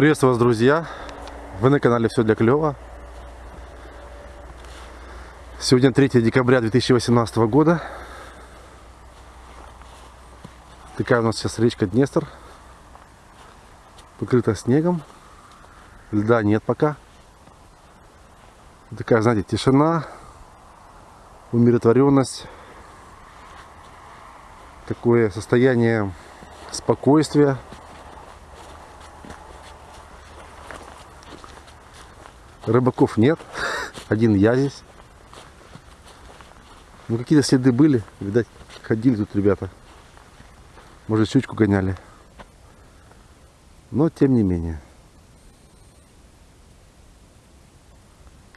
Приветствую вас, друзья! Вы на канале Все для клёва. Сегодня 3 декабря 2018 года. Такая у нас сейчас речка Днестр. Покрыта снегом. Льда нет пока. Такая, знаете, тишина, умиротворенность. Такое состояние спокойствия. Рыбаков нет. Один я здесь. Ну какие-то следы были. Видать, ходили тут ребята. Может, щучку гоняли. Но тем не менее.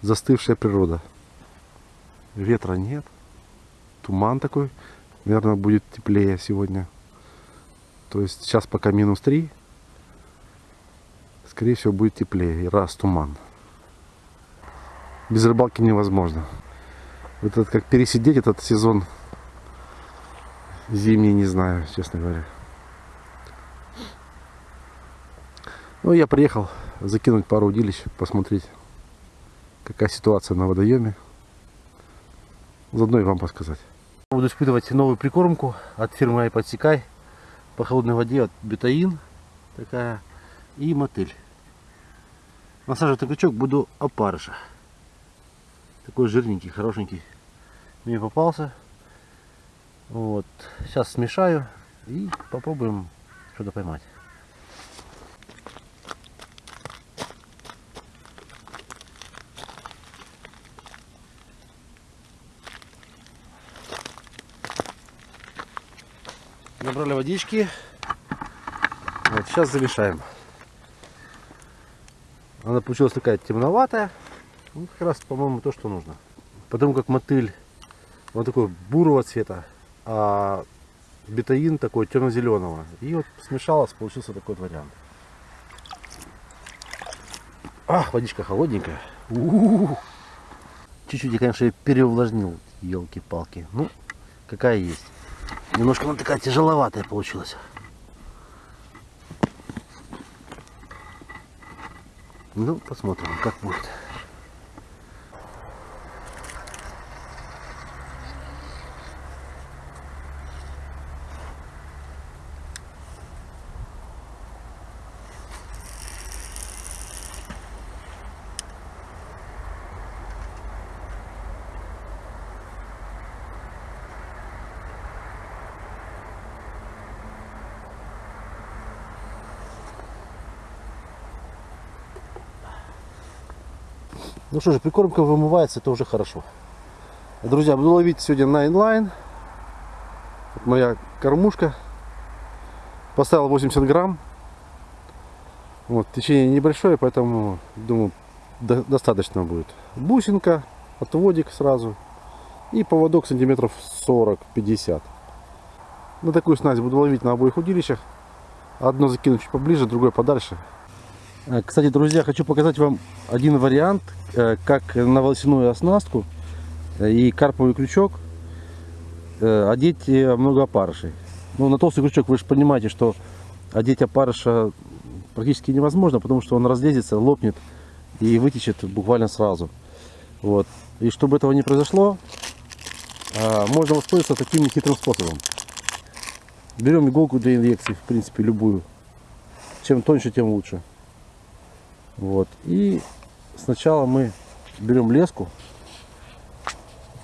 Застывшая природа. Ветра нет. Туман такой. Наверное, будет теплее сегодня. То есть сейчас пока минус 3. Скорее всего будет теплее. Раз туман без рыбалки невозможно. Это как пересидеть этот сезон зимний, не знаю, честно говоря. Ну, я приехал закинуть пару удилищ, посмотреть, какая ситуация на водоеме. Заодно и вам подсказать. Буду испытывать новую прикормку от фирмы Айподсекай по холодной воде от бетаин такая и мотыль. Насаживать на крючок буду опарыша. Такой жирненький, хорошенький. Мне попался. Вот. Сейчас смешаю и попробуем что-то поймать. Набрали водички. Вот, сейчас замешаем. Она получилась такая темноватая. Ну, как раз, по-моему, то, что нужно. Потому как мотыль, он такой бурого цвета, а бетаин такой темно-зеленого. И вот смешалось, получился такой вариант. Ах, водичка холодненькая. Чуть-чуть я, конечно, переувлажнил, елки-палки. Ну, какая есть. Немножко она такая тяжеловатая получилась. Ну, посмотрим, как будет. Ну что же, прикормка вымывается, это уже хорошо. Друзья, буду ловить сегодня на инлайн. Вот моя кормушка. Поставил 80 грамм. Вот, течение небольшое, поэтому, думаю, до достаточно будет. Бусинка, отводик сразу. И поводок сантиметров 40-50. На такую снасть буду ловить на обоих удилищах. Одно закину чуть поближе, другое подальше. Э, кстати, друзья, хочу показать вам один вариант, э, как на волосяную оснастку э, и карповый крючок одеть много опарышей. Ну, на толстый крючок вы же понимаете, что одеть опарыша практически невозможно, потому что он разлезется, лопнет и вытечет буквально сразу. Вот. И чтобы этого не произошло, можно воспользоваться таким нехитрым способом. Берем иголку для инъекций, в принципе, любую. Чем тоньше, тем лучше. Вот. И сначала мы берем леску,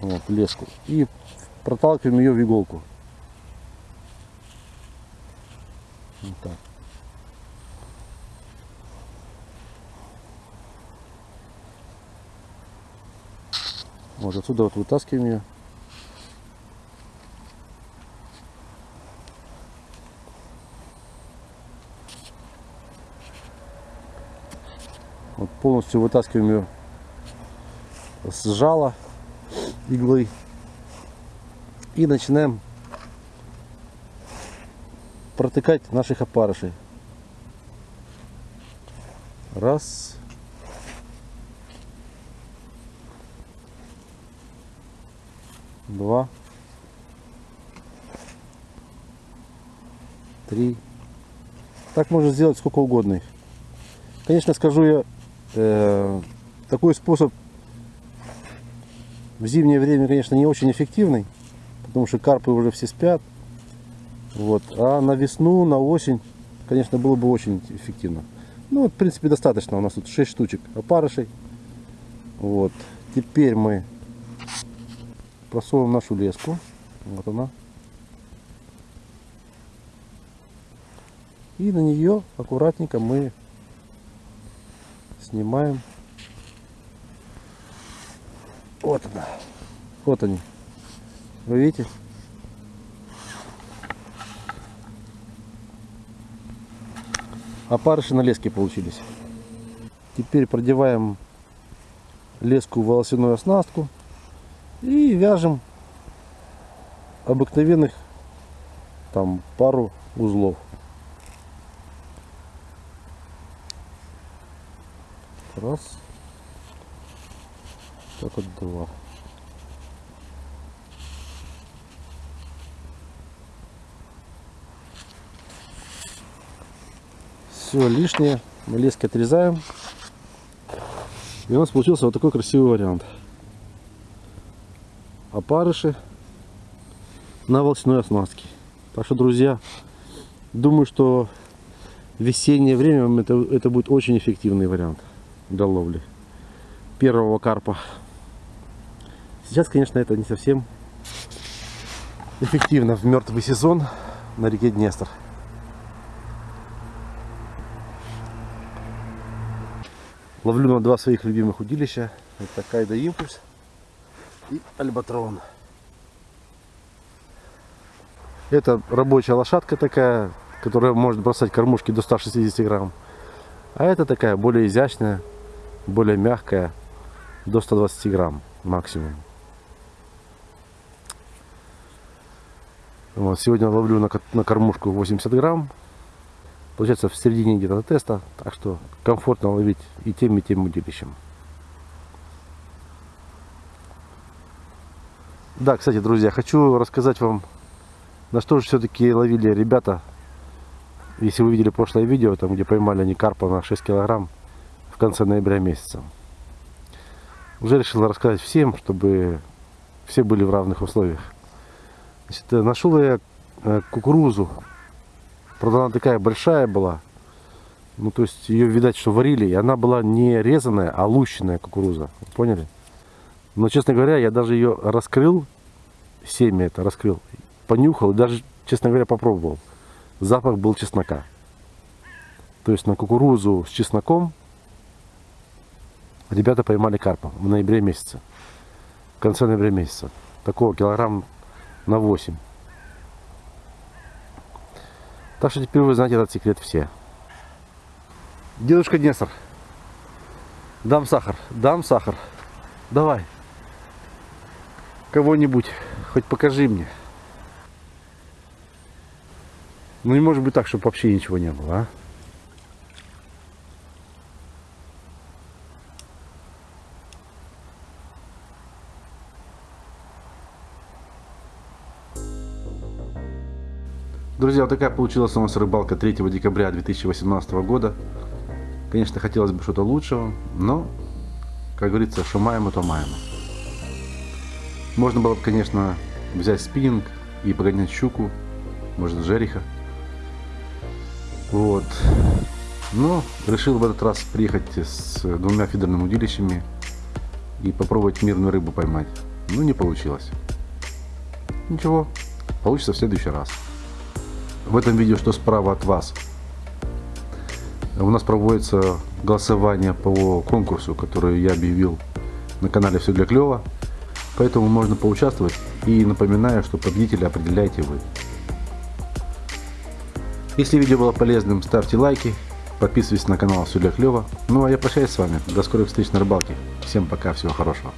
вот, леску, и проталкиваем ее в иголку. Вот так. Вот отсюда вот вытаскиваем ее. Вот полностью вытаскиваем ее с жала иглы и начинаем протыкать наших опарышей. Раз. Два. Три. Так можно сделать сколько угодно их. Конечно, скажу я, такой способ в зимнее время, конечно, не очень эффективный, потому что карпы уже все спят. Вот. А на весну, на осень, конечно, было бы очень эффективно. Ну, в принципе, достаточно. У нас тут 6 штучек опарышей. Вот. Теперь мы просовываем нашу леску. Вот она. И на нее аккуратненько мы снимаем. Вот она. Вот они. Вы видите? Опарыши на леске получились. Теперь продеваем леску в волосяную оснастку и вяжем обыкновенных там пару узлов. Раз. Так вот два. Все лишнее мы лески отрезаем. И у нас получился вот такой красивый вариант. Опарыши на волосяной оснастке. Так что, друзья, думаю, что в весеннее время это, это будет очень эффективный вариант для ловли первого карпа. Сейчас, конечно, это не совсем эффективно в мертвый сезон на реке Днестр. Ловлю на два своих любимых удилища. Это Кайда Импульс и Альбатрон. Это рабочая лошадка такая, которая может бросать кормушки до 160 грамм. А это такая более изящная, более мягкая, до 120 грамм максимум. Вот, сегодня ловлю на, на кормушку 80 грамм. Получается в середине где-то теста, так что комфортно ловить и тем, и тем удилищем. Да, кстати, друзья, хочу рассказать вам, на что же все-таки ловили ребята. Если вы видели прошлое видео, там где поймали они карпа на 6 килограмм конце ноября месяца. Уже решил рассказать всем, чтобы все были в равных условиях. Значит, э, нашел я э, кукурузу. Правда, она такая большая была. Ну, то есть ее, видать, что варили. И она была не резаная, а лущенная кукуруза. Поняли? Но, честно говоря, я даже ее раскрыл, семя это раскрыл, понюхал и даже, честно говоря, попробовал. Запах был чеснока. То есть на кукурузу с чесноком ребята поймали карпа в ноябре месяце. В конце ноября месяца. Такого килограмм на 8. Так что теперь вы знаете этот секрет все. Дедушка Днестр. Дам сахар. Дам сахар. Давай. Кого-нибудь. Хоть покажи мне. Ну не может быть так, чтобы вообще ничего не было, а? Друзья, вот такая получилась у нас рыбалка 3 декабря 2018 года. Конечно, хотелось бы что-то лучшего, но, как говорится, что маем, то маем. Можно было бы, конечно, взять спиннинг и погонять щуку, может, жереха. Вот. Но решил в этот раз приехать с двумя фидерными удилищами и попробовать мирную рыбу поймать. Ну, не получилось. Ничего, получится в следующий раз в этом видео, что справа от вас. У нас проводится голосование по конкурсу, который я объявил на канале «Все для клёва». Поэтому можно поучаствовать. И напоминаю, что победителя определяете вы. Если видео было полезным, ставьте лайки, подписывайтесь на канал «Все для клёва». Ну а я прощаюсь с вами. До скорых встреч на рыбалке. Всем пока, всего хорошего.